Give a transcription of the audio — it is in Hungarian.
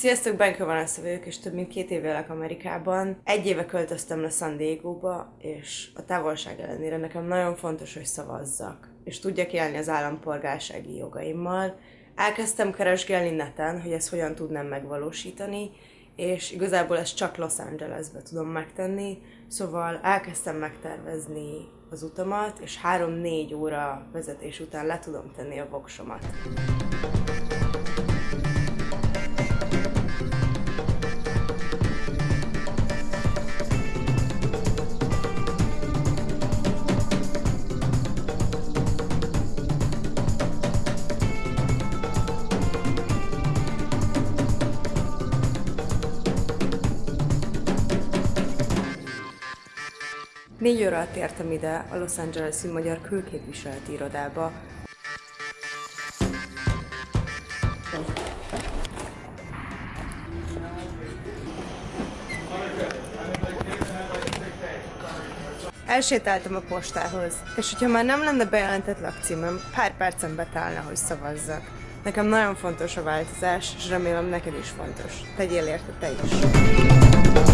Sziasztok, Benko Vanessa vagyok, és több mint két éve élek Amerikában. Egy éve költöztem le San Diego-ba, és a távolság ellenére nekem nagyon fontos, hogy szavazzak, és tudjak élni az állampolgársági jogaimmal. Elkezdtem keresgélni neten, hogy ezt hogyan tudnám megvalósítani, és igazából ezt csak Los Angelesbe tudom megtenni, szóval elkezdtem megtervezni az utamat, és 3-4 óra vezetés után le tudom tenni a voksomat. Négy óra alatt értem ide a Los Angeles-i Magyar Külképviseleti Irodába. Elsétáltam a postához, és hogyha már nem lenne bejelentett lakcímem, pár percen betállna, hogy szavazzak. Nekem nagyon fontos a változás, és remélem neked is fontos. Tegyél érte te is.